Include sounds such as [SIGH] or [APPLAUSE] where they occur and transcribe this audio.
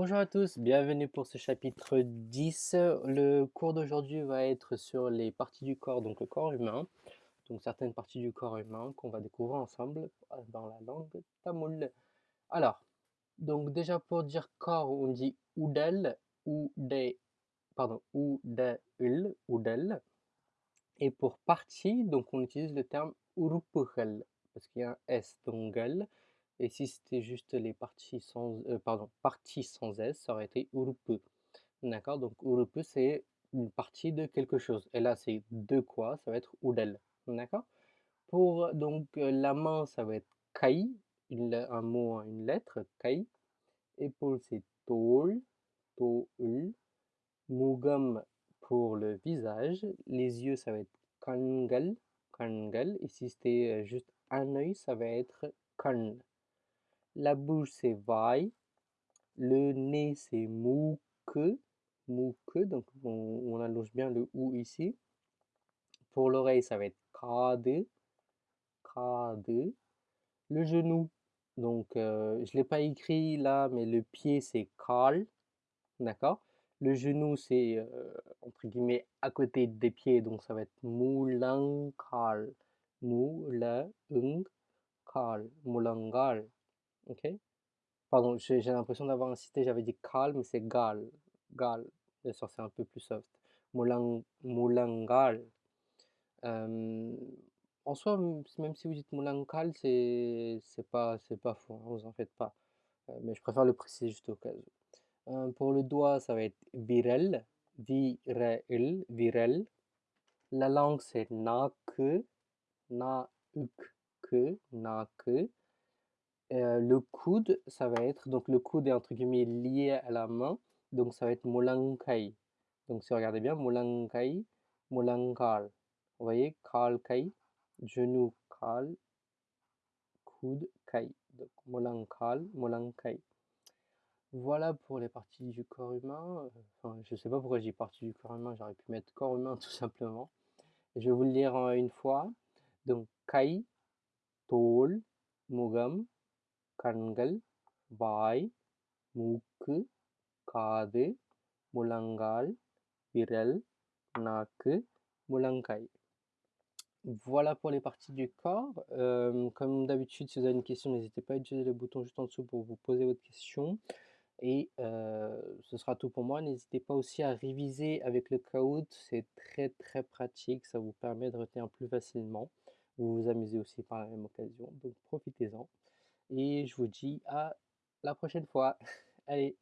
Bonjour à tous, bienvenue pour ce chapitre 10. Le cours d'aujourd'hui va être sur les parties du corps, donc le corps humain, donc certaines parties du corps humain qu'on va découvrir ensemble dans la langue tamoul. Alors, donc déjà pour dire corps, on dit udel, ou pardon, udel, udel. Et pour partie, donc on utilise le terme urupuhel, parce qu'il y a un S, donc et si c'était juste les parties sans, euh, pardon, parties sans S, ça aurait été urupu. D'accord? Donc urupu, c'est une partie de quelque chose. Et là, c'est de quoi? Ça va être udel. D'accord? Pour donc euh, la main, ça va être kai, un mot, une lettre, kai. Épaule, c'est tol, tol. Mugam pour le visage. Les yeux, ça va être kangal, kangal. Et si c'était euh, juste un œil, ça va être kan. La bouche, c'est vai. Le nez, c'est. Mouke, donc on, allonge bien le ou ici. Pour l'oreille, ça va être kade. Kade. Le genou, donc euh, je ne l'ai pas écrit là, mais le pied, c'est kal. D'accord? Le genou, c'est euh, entre guillemets à côté des pieds, donc ça va être moulangal. Moulangal. Ok Pardon, j'ai l'impression d'avoir incité, j'avais dit calme, mais c'est gal. Gal. Bien sûr, c'est un peu plus soft. Moulang, moulangal. Euh, en soi, même si vous dites moulangal, c'est pas, pas faux, hein, vous en faites pas. Euh, mais je préfère le préciser juste au cas où. Euh, pour le doigt, ça va être virel. Virel, virel. La langue, c'est na que, na le coude, ça va être, donc le coude est entre guillemets lié à la main, donc ça va être molangkai. Donc si vous regardez bien, molangkai, molangkal. Vous voyez, kal kai, genou kal, coude kai. Donc molangkal, molangkai. Voilà pour les parties du corps humain. Enfin, je sais pas pourquoi j'ai partie du corps humain, j'aurais pu mettre corps humain [LAUGHS] tout simplement. Je vais vous le lire une fois. Donc kai, tol, mugam, கண்கள் வாய் மூக்கு காது முழங்கால் விரல் நாக்கு முழங்காய் Voilà pour les parties du corps. Euh, comme d'habitude, si vous avez une question, n'hésitez pas à utiliser le bouton juste en dessous pour vous poser votre question. Et euh, ce sera tout pour moi. N'hésitez pas aussi à réviser avec le Kahoot. C'est très très pratique. Ça vous permet de retenir plus facilement. Vous vous amusez aussi par la même occasion. Donc profitez-en. Et je vous dis à la prochaine fois. [LAUGHS] Allez